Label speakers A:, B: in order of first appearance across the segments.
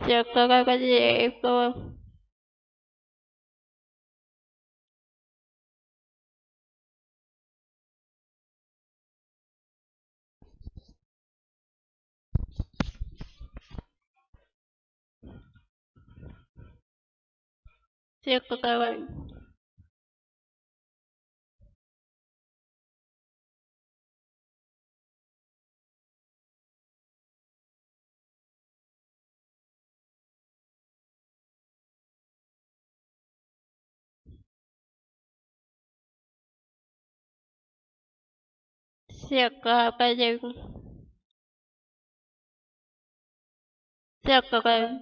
A: kaya cái jago. Siapa gì jadi jago. Siapa cái Siapa Circle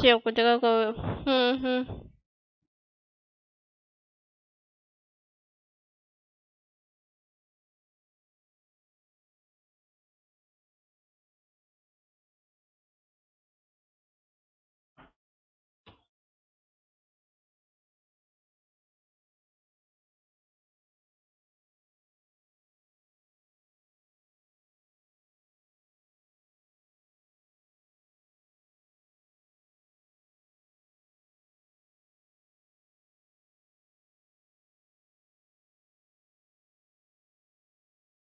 A: 谢谢我这个各位，嗯哼。嗯